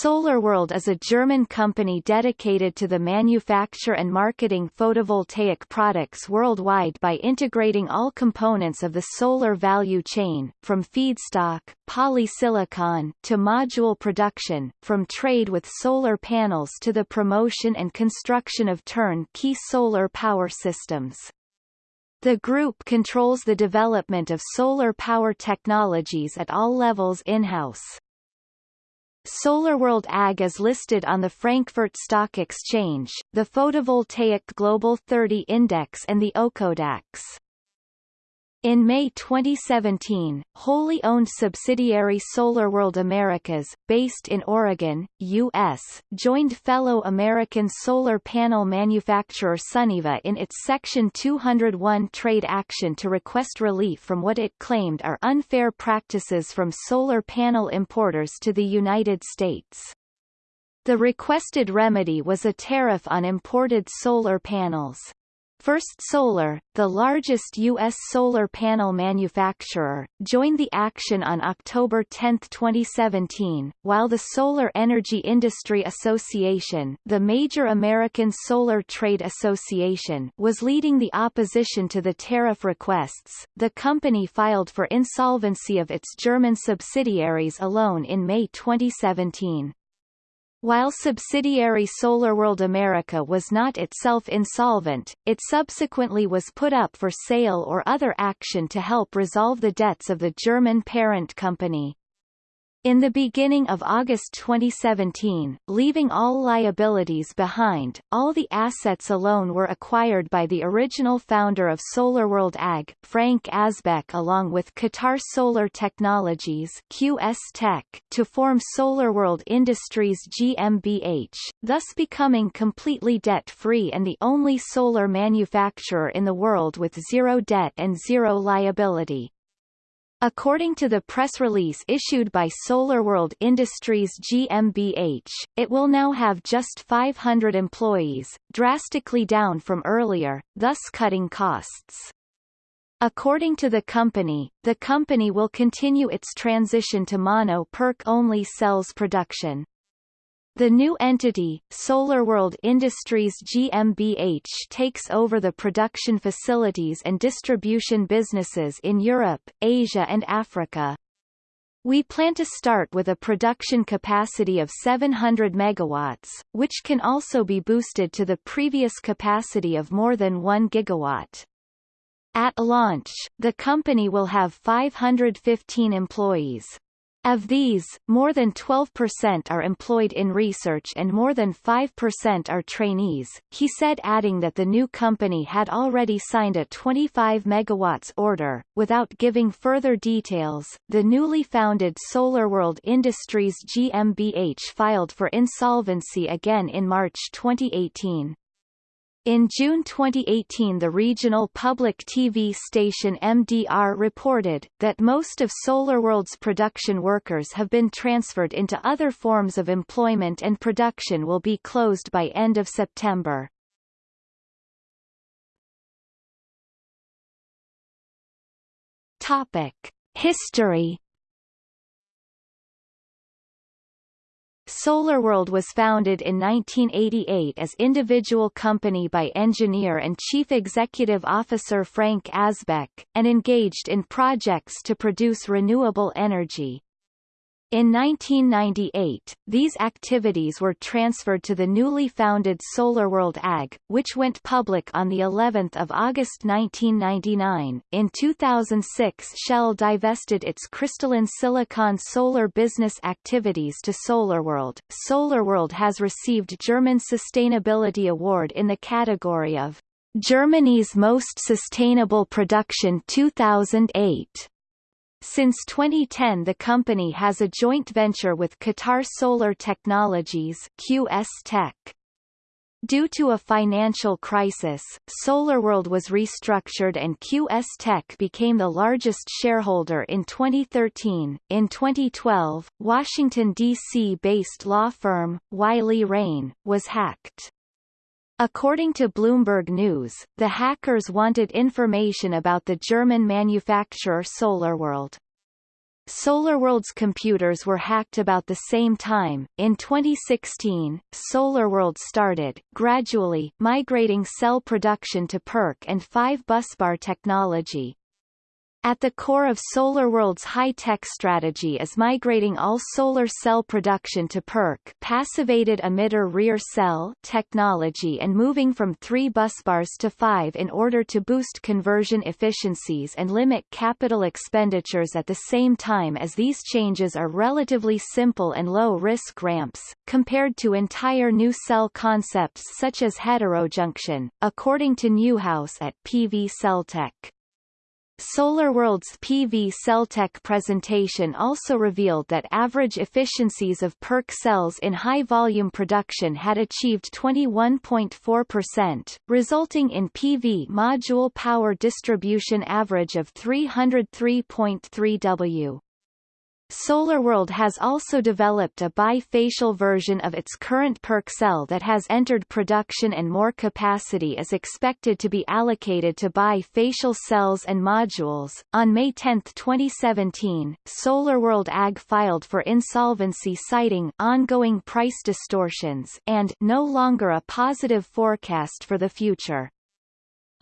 SolarWorld is a German company dedicated to the manufacture and marketing photovoltaic products worldwide by integrating all components of the solar value chain, from feedstock, polysilicon, to module production, from trade with solar panels to the promotion and construction of turnkey solar power systems. The group controls the development of solar power technologies at all levels in-house. SolarWorld AG is listed on the Frankfurt Stock Exchange, the Photovoltaic Global 30 Index and the ÖkoDAX. In May 2017, wholly owned subsidiary SolarWorld Americas, based in Oregon, U.S., joined fellow American solar panel manufacturer Suniva in its Section 201 trade action to request relief from what it claimed are unfair practices from solar panel importers to the United States. The requested remedy was a tariff on imported solar panels. First Solar, the largest U.S. solar panel manufacturer, joined the action on October 10, 2017, while the Solar Energy Industry Association the major American solar trade association was leading the opposition to the tariff requests. The company filed for insolvency of its German subsidiaries alone in May 2017. While subsidiary SolarWorld America was not itself insolvent, it subsequently was put up for sale or other action to help resolve the debts of the German parent company. In the beginning of August 2017, leaving all liabilities behind, all the assets alone were acquired by the original founder of SolarWorld AG, Frank Asbeck along with Qatar Solar Technologies QS Tech, to form SolarWorld Industries GmbH, thus becoming completely debt-free and the only solar manufacturer in the world with zero debt and zero liability. According to the press release issued by SolarWorld Industries GmbH, it will now have just 500 employees, drastically down from earlier, thus cutting costs. According to the company, the company will continue its transition to mono-PERC-only cells production. The new entity, SolarWorld Industries GmbH takes over the production facilities and distribution businesses in Europe, Asia and Africa. We plan to start with a production capacity of 700 megawatts, which can also be boosted to the previous capacity of more than 1 gigawatt. At launch, the company will have 515 employees. Of these, more than 12% are employed in research and more than 5% are trainees, he said adding that the new company had already signed a 25 megawatts order. Without giving further details, the newly founded SolarWorld Industries GmbH filed for insolvency again in March 2018. In June 2018 the regional public TV station MDR reported, that most of SolarWorld's production workers have been transferred into other forms of employment and production will be closed by end of September. Topic. History SolarWorld was founded in 1988 as individual company by engineer and chief executive officer Frank Asbeck, and engaged in projects to produce renewable energy. In 1998, these activities were transferred to the newly founded SolarWorld AG, which went public on the 11th of August 1999. In 2006, Shell divested its crystalline silicon solar business activities to SolarWorld. SolarWorld has received German Sustainability Award in the category of Germany's Most Sustainable Production 2008. Since 2010 the company has a joint venture with Qatar Solar Technologies QS Tech. Due to a financial crisis, SolarWorld was restructured and QS Tech became the largest shareholder in 2013. In 2012, Washington, D.C. based law firm, Wiley Rein, was hacked. According to Bloomberg News, the hackers wanted information about the German manufacturer SolarWorld. SolarWorld's computers were hacked about the same time. In 2016, SolarWorld started, gradually, migrating cell production to PERC and 5 busbar technology, at the core of SolarWorld's high-tech strategy is migrating all solar cell production to PERC passivated emitter rear cell technology and moving from three busbars to five in order to boost conversion efficiencies and limit capital expenditures at the same time as these changes are relatively simple and low-risk ramps, compared to entire new cell concepts such as heterojunction, according to Newhouse at PV Celltech. SolarWorld's PV Celltech presentation also revealed that average efficiencies of PERC cells in high-volume production had achieved 21.4%, resulting in PV module power distribution average of 303.3 W. SolarWorld has also developed a bifacial version of its current PERC cell that has entered production and more capacity is expected to be allocated to bifacial cells and modules. On May 10, 2017, SolarWorld AG filed for insolvency citing ongoing price distortions and no longer a positive forecast for the future.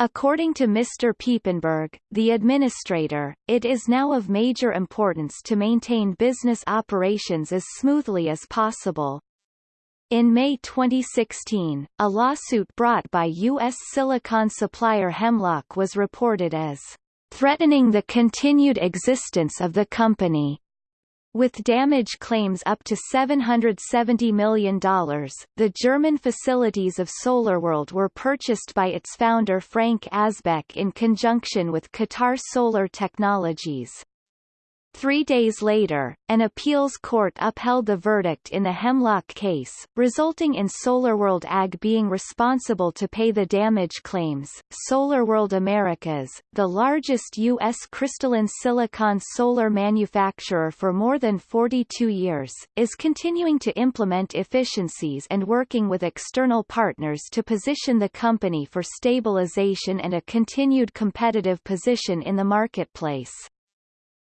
According to Mr. Piepenburg, the administrator, it is now of major importance to maintain business operations as smoothly as possible. In May 2016, a lawsuit brought by U.S. silicon supplier Hemlock was reported as threatening the continued existence of the company. With damage claims up to $770 million, the German facilities of SolarWorld were purchased by its founder Frank Asbeck in conjunction with Qatar Solar Technologies. Three days later, an appeals court upheld the verdict in the Hemlock case, resulting in SolarWorld AG being responsible to pay the damage claims. SolarWorld Americas, the largest U.S. crystalline silicon solar manufacturer for more than 42 years, is continuing to implement efficiencies and working with external partners to position the company for stabilization and a continued competitive position in the marketplace.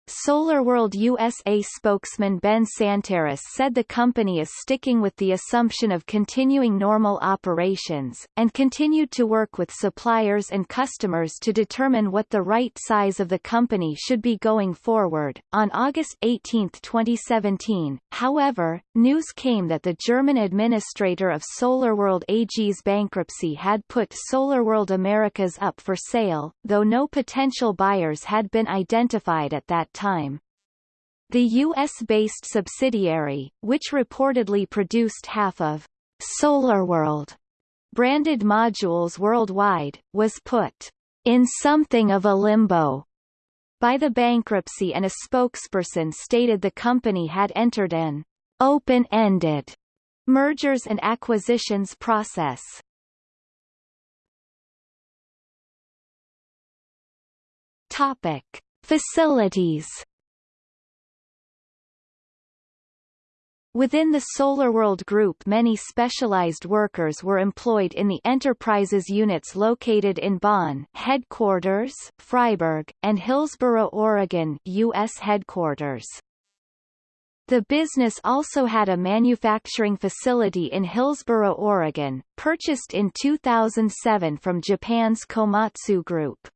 SolarWorld USA spokesman Ben Santarris said the company is sticking with the assumption of continuing normal operations, and continued to work with suppliers and customers to determine what the right size of the company should be going forward. On August 18, 2017, however, news came that the German administrator of SolarWorld AG's bankruptcy had put SolarWorld Americas up for sale, though no potential buyers had been identified at that time. The U.S.-based subsidiary, which reportedly produced half of SolarWorld branded modules worldwide, was put in something of a limbo by the bankruptcy and a spokesperson stated the company had entered an open-ended mergers and acquisitions process. Topic: Facilities Within the SolarWorld Group many specialized workers were employed in the enterprises units located in Bonn headquarters, Freiburg, and Hillsboro, Oregon U.S. headquarters. The business also had a manufacturing facility in Hillsboro, Oregon, purchased in 2007 from Japan's Komatsu Group.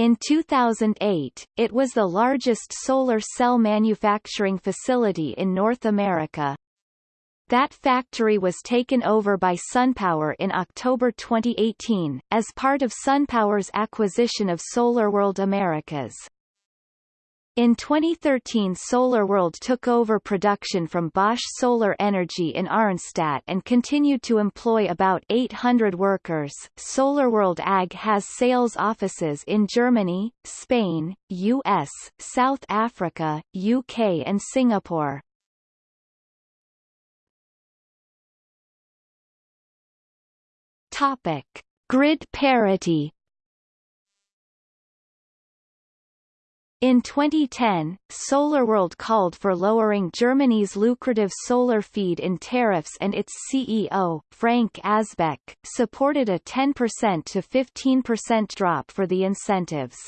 In 2008, it was the largest solar cell manufacturing facility in North America. That factory was taken over by SunPower in October 2018, as part of SunPower's acquisition of SolarWorld Americas. In 2013 SolarWorld took over production from Bosch Solar Energy in Arnstadt and continued to employ about 800 workers. SolarWorld AG has sales offices in Germany, Spain, US, South Africa, UK and Singapore. Topic: Grid parity In 2010, SolarWorld called for lowering Germany's lucrative solar feed-in tariffs and its CEO, Frank Asbeck, supported a 10% to 15% drop for the incentives.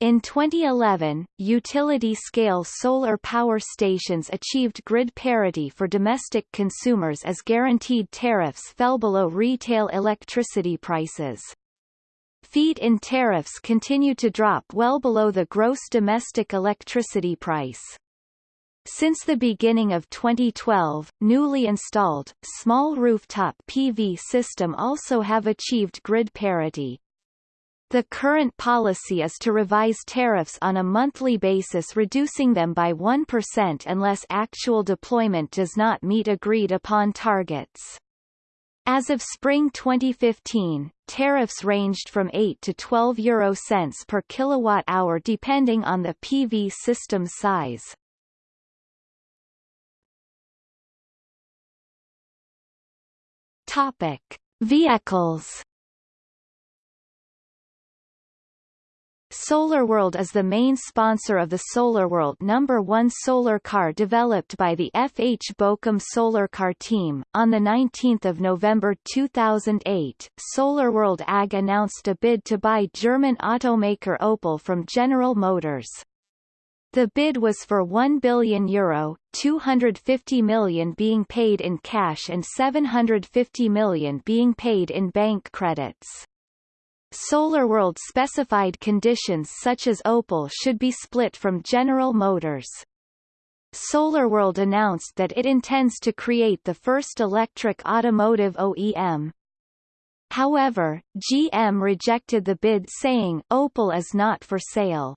In 2011, utility-scale solar power stations achieved grid parity for domestic consumers as guaranteed tariffs fell below retail electricity prices. Feed-in tariffs continue to drop well below the gross domestic electricity price. Since the beginning of 2012, newly installed, small rooftop PV system also have achieved grid parity. The current policy is to revise tariffs on a monthly basis reducing them by 1% unless actual deployment does not meet agreed upon targets. As of spring 2015, tariffs ranged from 8 to 12 euro cents per kilowatt hour depending on the PV system size. Topic: Vehicles SolarWorld is the main sponsor of the SolarWorld No. 1 solar car developed by the FH Bochum Solar Car team. On 19 November 2008, SolarWorld AG announced a bid to buy German automaker Opel from General Motors. The bid was for 1 billion euro, 250 million being paid in cash and 750 million being paid in bank credits. SolarWorld specified conditions such as Opel should be split from General Motors. SolarWorld announced that it intends to create the first electric automotive OEM. However, GM rejected the bid saying Opel is not for sale.